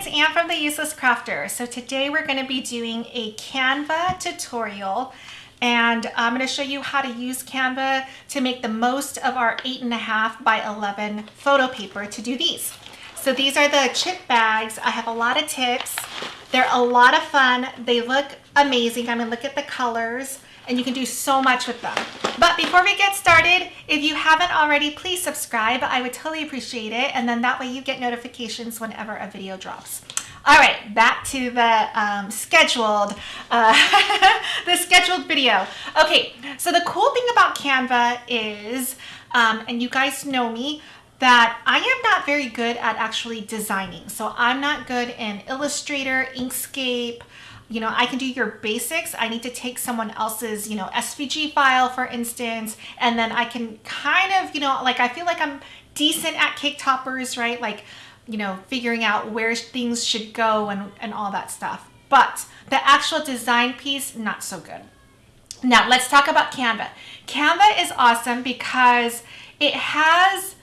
it's Anne from The Useless Crafter. So today we're gonna be doing a Canva tutorial and I'm gonna show you how to use Canva to make the most of our eight and a half by 11 photo paper to do these. So these are the chip bags. I have a lot of tips. They're a lot of fun. They look amazing. I mean, look at the colors and you can do so much with them. But before we get started, if you haven't already, please subscribe. I would totally appreciate it. And then that way you get notifications whenever a video drops. All right, back to the um, scheduled, uh, the scheduled video. Okay, so the cool thing about Canva is, um, and you guys know me, that I am not very good at actually designing. So I'm not good in Illustrator, Inkscape, you know, I can do your basics. I need to take someone else's, you know, SVG file, for instance, and then I can kind of, you know, like I feel like I'm decent at cake toppers, right? Like, you know, figuring out where things should go and, and all that stuff. But the actual design piece, not so good. Now, let's talk about Canva. Canva is awesome because it has,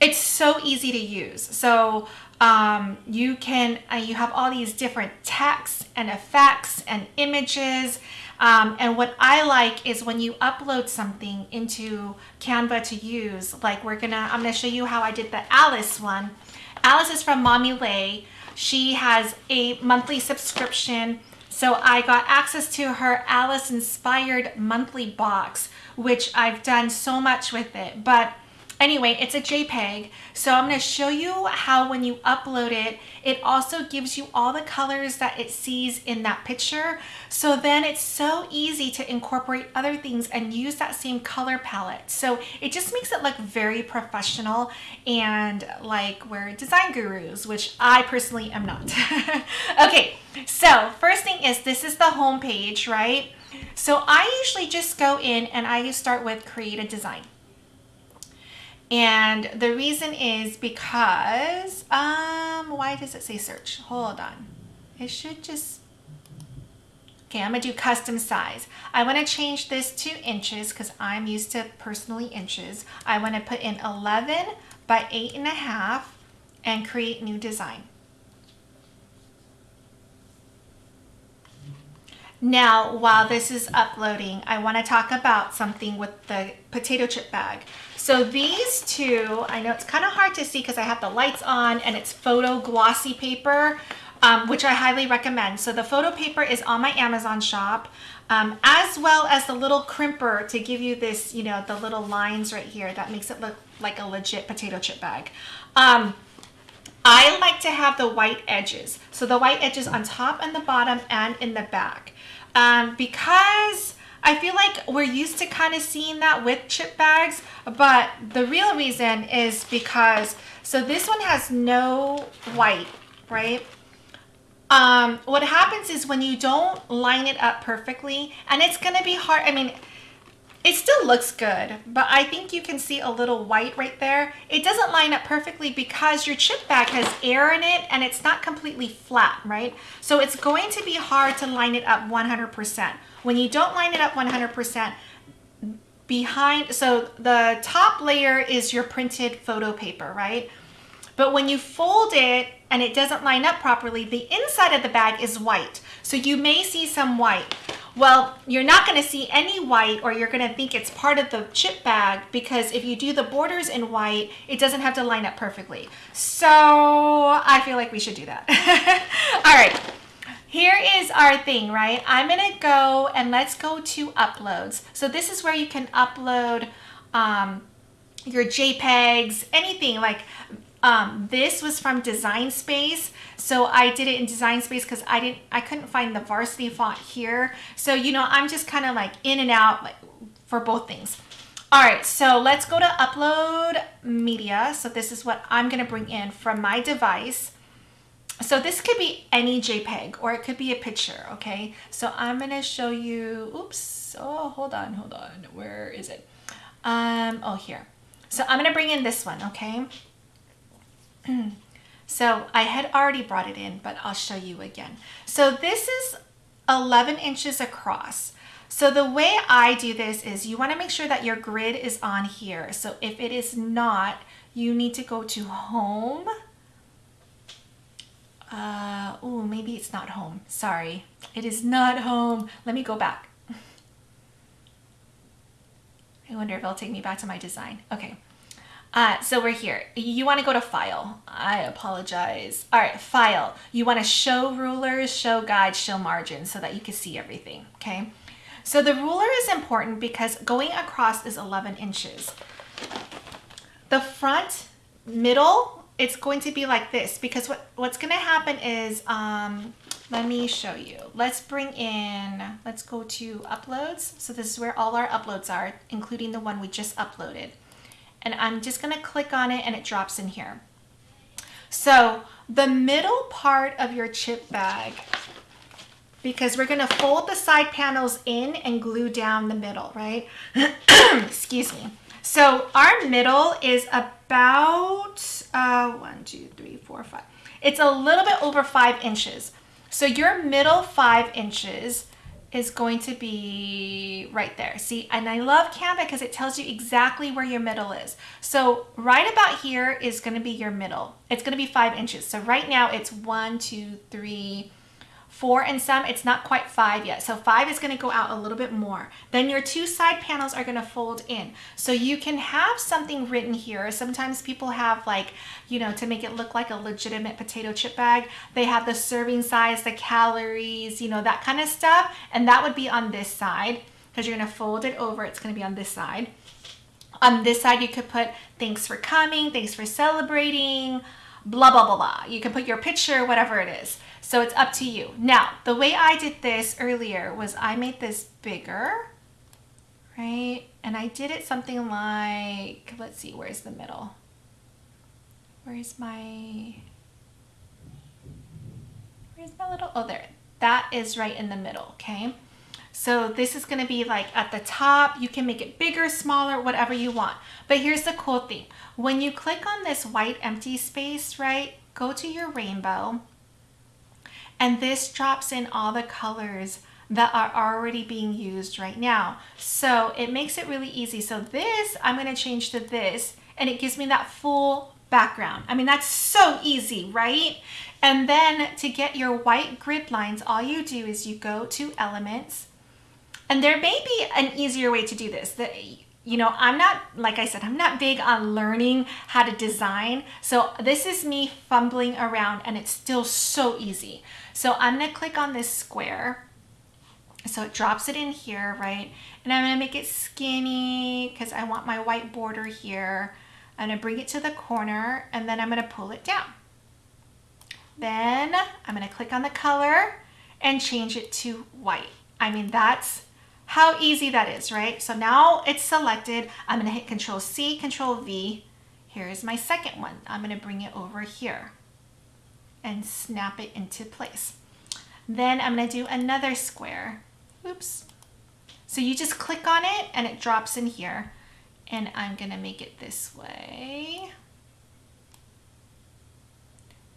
it's so easy to use. So um, you can, uh, you have all these different texts and effects and images. Um, and what I like is when you upload something into Canva to use, like we're gonna, I'm gonna show you how I did the Alice one. Alice is from Mommy Lhey. She has a monthly subscription. So I got access to her Alice inspired monthly box, which I've done so much with it. But Anyway, it's a JPEG. So I'm going to show you how when you upload it, it also gives you all the colors that it sees in that picture. So then it's so easy to incorporate other things and use that same color palette. So it just makes it look very professional and like we're design gurus, which I personally am not. okay, so first thing is this is the home page, right? So I usually just go in and I start with create a design. And the reason is because, um, why does it say search? Hold on. It should just, okay, I'm gonna do custom size. I wanna change this to inches because I'm used to personally inches. I wanna put in 11 by eight and a half and create new design. Now, while this is uploading, I want to talk about something with the potato chip bag. So these two, I know it's kind of hard to see because I have the lights on and it's photo glossy paper, um, which I highly recommend. So the photo paper is on my Amazon shop, um, as well as the little crimper to give you this, you know, the little lines right here that makes it look like a legit potato chip bag. Um, I like to have the white edges. So the white edges on top and the bottom and in the back. Um, because I feel like we're used to kind of seeing that with chip bags, but the real reason is because, so this one has no white, right? Um, what happens is when you don't line it up perfectly, and it's going to be hard, I mean, it still looks good, but I think you can see a little white right there. It doesn't line up perfectly because your chip bag has air in it and it's not completely flat, right? So it's going to be hard to line it up 100%. When you don't line it up 100%, behind, so the top layer is your printed photo paper, right? But when you fold it and it doesn't line up properly, the inside of the bag is white. So you may see some white. Well, you're not going to see any white or you're going to think it's part of the chip bag because if you do the borders in white, it doesn't have to line up perfectly. So I feel like we should do that. All right. Here is our thing, right? I'm going to go and let's go to uploads. So this is where you can upload um, your JPEGs, anything like um, this was from Design Space. So I did it in Design Space because I didn't, I couldn't find the varsity font here. So, you know, I'm just kind of like in and out like for both things. All right, so let's go to upload media. So this is what I'm gonna bring in from my device. So this could be any JPEG or it could be a picture, okay? So I'm gonna show you, oops, oh, hold on, hold on, where is it? Um, oh, here. So I'm gonna bring in this one, okay? So I had already brought it in, but I'll show you again. So this is 11 inches across. So the way I do this is you wanna make sure that your grid is on here. So if it is not, you need to go to home. Uh, oh, maybe it's not home. Sorry, it is not home. Let me go back. I wonder if it'll take me back to my design. Okay. Uh, so we're here. You want to go to file. I apologize. All right, file. You want to show rulers, show guides, show margins so that you can see everything. Okay. So the ruler is important because going across is 11 inches. The front, middle, it's going to be like this because what, what's going to happen is, um, let me show you. Let's bring in, let's go to uploads. So this is where all our uploads are, including the one we just uploaded. And I'm just gonna click on it and it drops in here. So the middle part of your chip bag, because we're gonna fold the side panels in and glue down the middle, right? Excuse me. So our middle is about uh, one, two, three, four, five. It's a little bit over five inches. So your middle five inches is going to be right there. See, and I love Canva because it tells you exactly where your middle is. So right about here is going to be your middle. It's going to be five inches. So right now it's one, two, three, four and some, it's not quite five yet. So five is gonna go out a little bit more. Then your two side panels are gonna fold in. So you can have something written here. Sometimes people have like, you know, to make it look like a legitimate potato chip bag, they have the serving size, the calories, you know, that kind of stuff. And that would be on this side because you're gonna fold it over, it's gonna be on this side. On this side, you could put thanks for coming, thanks for celebrating, blah, blah, blah, blah. You can put your picture, whatever it is. So it's up to you. Now, the way I did this earlier was I made this bigger, right? And I did it something like, let's see, where's the middle? Where's my, where's my little, oh, there. That is right in the middle, okay? So this is gonna be like at the top, you can make it bigger, smaller, whatever you want. But here's the cool thing. When you click on this white empty space, right, go to your rainbow, and this drops in all the colors that are already being used right now. So it makes it really easy. So this, I'm gonna change to this and it gives me that full background. I mean, that's so easy, right? And then to get your white grid lines, all you do is you go to elements and there may be an easier way to do this. That you know, I'm not, like I said, I'm not big on learning how to design. So this is me fumbling around and it's still so easy. So I'm gonna click on this square. So it drops it in here, right? And I'm gonna make it skinny because I want my white border here. I'm gonna bring it to the corner and then I'm gonna pull it down. Then I'm gonna click on the color and change it to white. I mean, that's how easy that is, right? So now it's selected. I'm gonna hit Control C, Control V. Here's my second one. I'm gonna bring it over here and snap it into place. Then I'm gonna do another square. Oops. So you just click on it and it drops in here. And I'm gonna make it this way.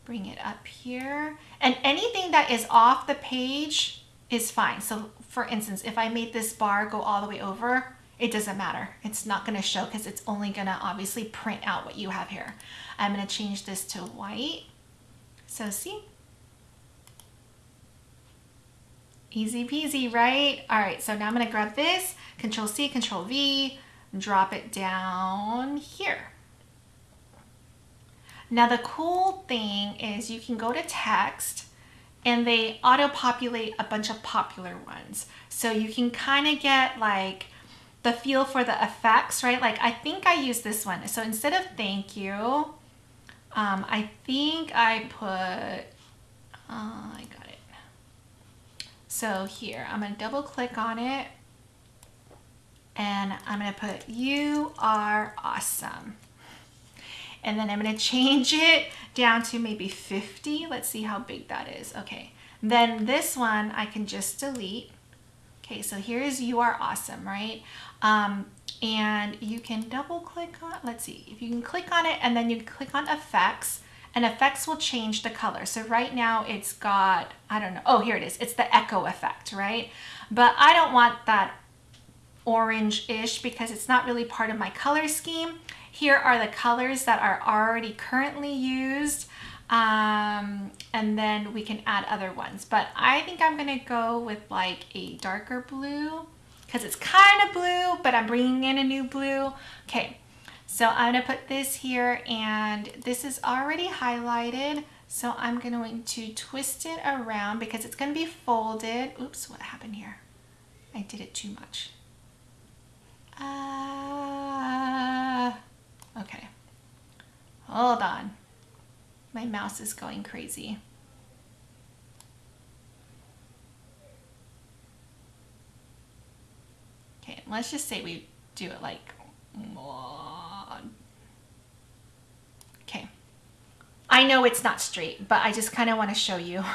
Bring it up here. And anything that is off the page is fine. So for instance, if I made this bar go all the way over, it doesn't matter. It's not gonna show because it's only gonna obviously print out what you have here. I'm gonna change this to white so see? Easy peasy, right? All right, so now I'm gonna grab this, Control C, Control V, drop it down here. Now the cool thing is you can go to text and they auto-populate a bunch of popular ones. So you can kind of get like the feel for the effects, right? Like I think I use this one. So instead of thank you, um, I think I put, uh, I got it. So here, I'm gonna double click on it and I'm gonna put, you are awesome. And then I'm gonna change it down to maybe 50. Let's see how big that is. Okay, then this one I can just delete. Okay, so here's you are awesome, right? Um, and you can double click on, let's see, if you can click on it and then you click on effects and effects will change the color. So right now it's got, I don't know, oh, here it is. It's the echo effect, right? But I don't want that orange-ish because it's not really part of my color scheme. Here are the colors that are already currently used. Um, and then we can add other ones. But I think I'm gonna go with like a darker blue because it's kind of blue, but I'm bringing in a new blue. Okay, so I'm gonna put this here and this is already highlighted. So I'm going to twist it around because it's gonna be folded. Oops, what happened here? I did it too much. Uh, okay, hold on. My mouse is going crazy. Okay, let's just say we do it like, okay. I know it's not straight, but I just kind of want to show you.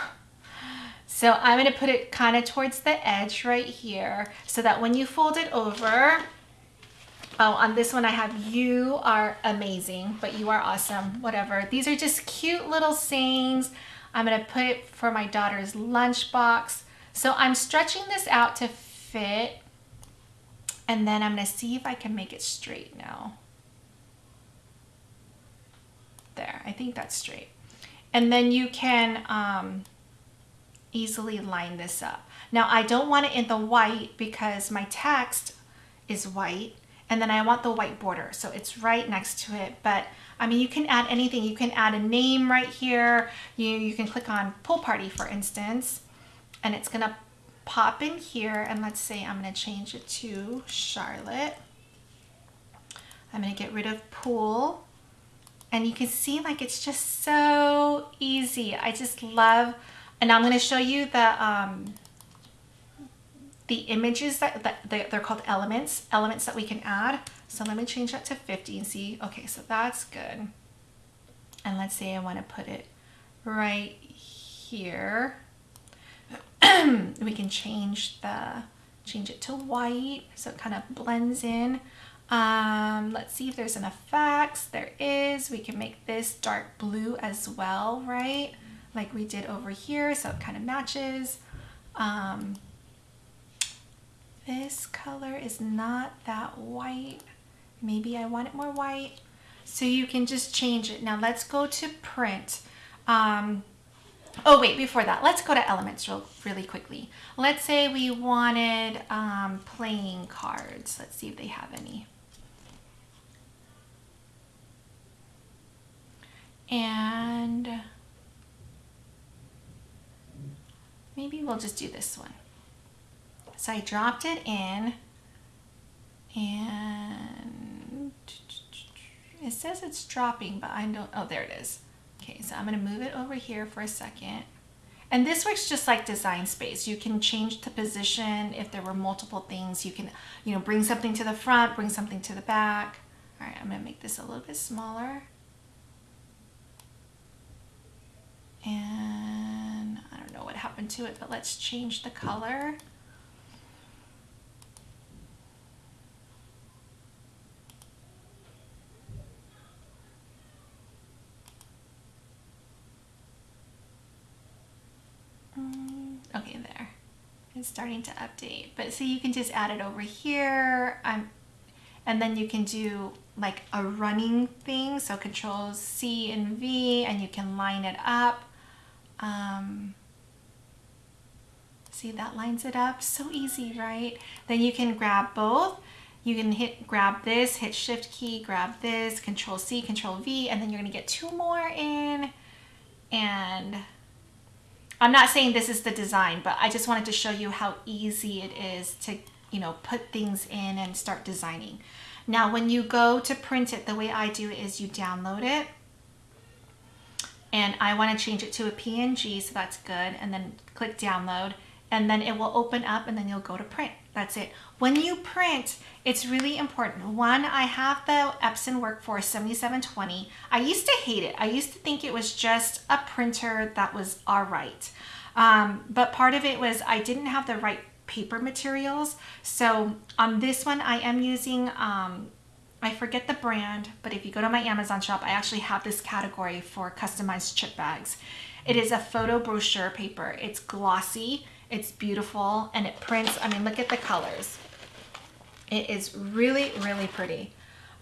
So I'm going to put it kind of towards the edge right here so that when you fold it over, oh, on this one I have you are amazing, but you are awesome, whatever. These are just cute little sayings. I'm to put it for my daughter's lunchbox. So I'm stretching this out to fit and then I'm to see if I can make it straight now. There, I think that's straight. And then you can um, easily line this up. Now I don't want it in the white because my text is white and then I want the white border. So it's right next to it. But I mean, you can add anything. You can add a name right here. You, you can click on pool party, for instance, and it's gonna pop in here. And let's say I'm gonna change it to Charlotte. I'm gonna get rid of pool. And you can see like it's just so easy. I just love and I'm going to show you the, um, the images that, that they're called elements, elements that we can add. So let me change that to 50 and see. Okay, so that's good. And let's say I want to put it right here. we can change the change it to white so it kind of blends in. Um, let's see if there's an effects. There is. We can make this dark blue as well, right? like we did over here, so it kind of matches. Um, this color is not that white. Maybe I want it more white. So you can just change it. Now let's go to print. Um, oh wait, before that, let's go to elements real, really quickly. Let's say we wanted um, playing cards. Let's see if they have any. And maybe we'll just do this one. So I dropped it in and it says it's dropping, but I don't, oh, there it is. Okay, so I'm gonna move it over here for a second. And this works just like design space. You can change the position if there were multiple things. You can, you know, bring something to the front, bring something to the back. All right, I'm gonna make this a little bit smaller. And I don't know what happened to it, but let's change the color. Mm, okay, there. It's starting to update. But see, you can just add it over here. I'm, and then you can do like a running thing. So control C and V and you can line it up. Um, see that lines it up so easy right then you can grab both you can hit grab this hit shift key grab this control C control V and then you're gonna get two more in and I'm not saying this is the design but I just wanted to show you how easy it is to you know put things in and start designing now when you go to print it the way I do it is you download it and I want to change it to a PNG, so that's good. And then click download and then it will open up and then you'll go to print. That's it. When you print, it's really important. One, I have the Epson Workforce 7720. I used to hate it. I used to think it was just a printer that was all right. Um, but part of it was I didn't have the right paper materials. So on this one, I am using um, I forget the brand, but if you go to my Amazon shop, I actually have this category for customized chip bags. It is a photo brochure paper. It's glossy, it's beautiful, and it prints. I mean, look at the colors. It is really, really pretty.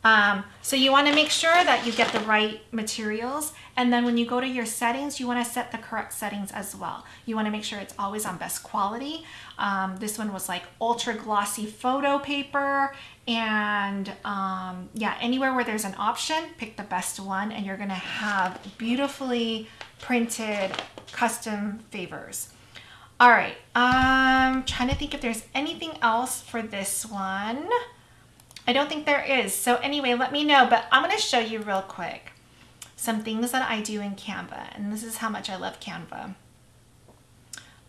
Um, so you want to make sure that you get the right materials. And then when you go to your settings, you want to set the correct settings as well. You want to make sure it's always on best quality. Um, this one was like ultra glossy photo paper. And um, yeah, anywhere where there's an option, pick the best one and you're going to have beautifully printed custom favors. All right, I'm um, trying to think if there's anything else for this one. I don't think there is. So anyway, let me know, but I'm going to show you real quick some things that I do in Canva. And this is how much I love Canva.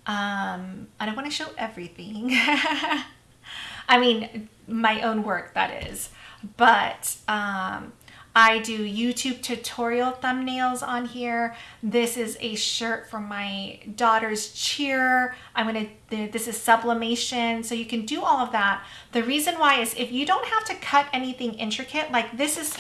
Um, I don't want to show everything. I mean, my own work, that is. But um, I do YouTube tutorial thumbnails on here. This is a shirt from my daughter's cheer. I'm gonna, this is sublimation. So you can do all of that. The reason why is if you don't have to cut anything intricate, like this is,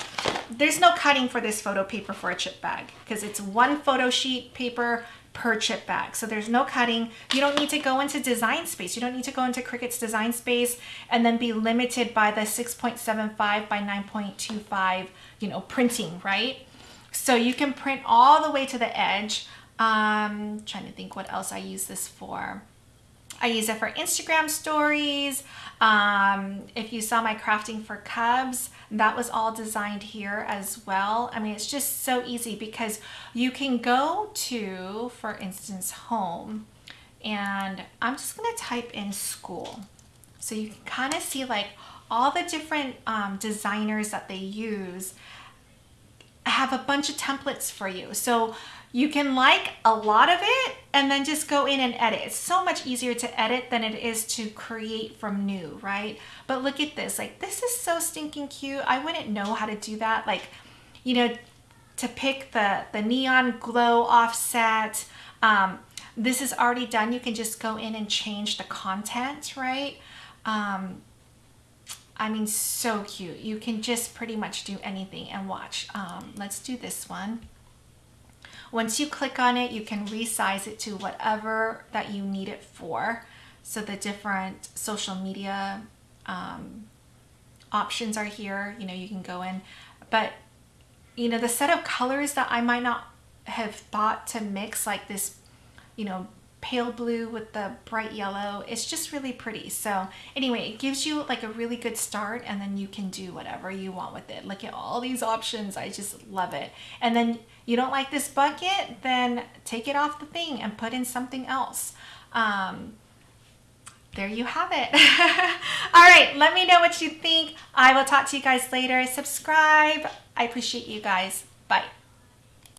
there's no cutting for this photo paper for a chip bag because it's one photo sheet paper per chip bag. So there's no cutting. You don't need to go into design space. You don't need to go into Cricut's design space and then be limited by the 6.75 by 9.25, you know, printing, right? So you can print all the way to the edge. Um, trying to think what else I use this for. I use it for Instagram stories. Um, if you saw my crafting for cubs, that was all designed here as well. I mean, it's just so easy because you can go to, for instance, home, and I'm just gonna type in school. So you can kind of see like all the different um, designers that they use have a bunch of templates for you. So you can like a lot of it and then just go in and edit. It's so much easier to edit than it is to create from new, right? But look at this, like this is so stinking cute. I wouldn't know how to do that. Like, you know, to pick the, the neon glow offset. Um, this is already done. You can just go in and change the content, right? Um, I mean, so cute. You can just pretty much do anything and watch. Um, let's do this one. Once you click on it, you can resize it to whatever that you need it for. So the different social media um, options are here. You know, you can go in, but you know, the set of colors that I might not have thought to mix like this, you know, pale blue with the bright yellow. It's just really pretty. So anyway, it gives you like a really good start and then you can do whatever you want with it. Look at all these options. I just love it. And then you don't like this bucket, then take it off the thing and put in something else. Um, there you have it. all right, let me know what you think. I will talk to you guys later. Subscribe. I appreciate you guys. Bye.